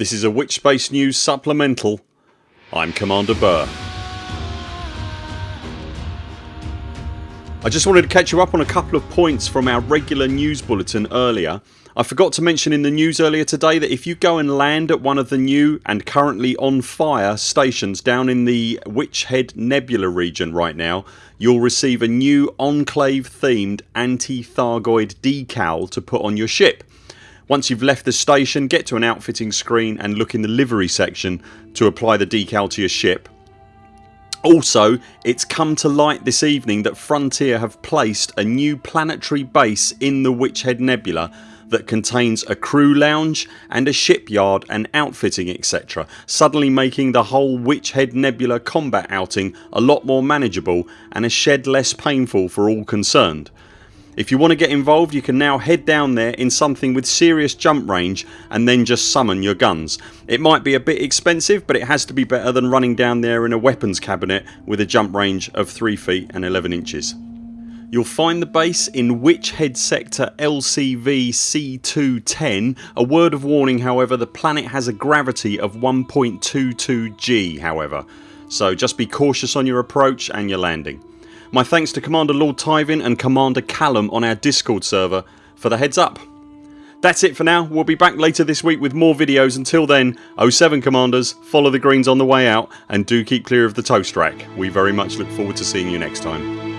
This is a Witchspace News supplemental. I'm Commander Burr. I just wanted to catch you up on a couple of points from our regular news bulletin earlier. I forgot to mention in the news earlier today that if you go and land at one of the new and currently on fire stations down in the Witch Head Nebula region right now you'll receive a new Enclave themed anti-Thargoid decal to put on your ship. Once you've left the station get to an outfitting screen and look in the livery section to apply the decal to your ship. Also it's come to light this evening that Frontier have placed a new planetary base in the Witch Head Nebula that contains a crew lounge and a shipyard and outfitting etc suddenly making the whole Witch Head Nebula combat outing a lot more manageable and a shed less painful for all concerned. If you want to get involved you can now head down there in something with serious jump range and then just summon your guns. It might be a bit expensive but it has to be better than running down there in a weapons cabinet with a jump range of 3 feet and 11 inches. You'll find the base in Witch Head Sector LCV C210. A word of warning however the planet has a gravity of 1.22 G however so just be cautious on your approach and your landing. My thanks to Commander Lord Tyvin and Commander Callum on our discord server for the heads up. That's it for now. We'll be back later this week with more videos. Until then 0 7 CMDRs follow the greens on the way out and do keep clear of the toast rack. We very much look forward to seeing you next time.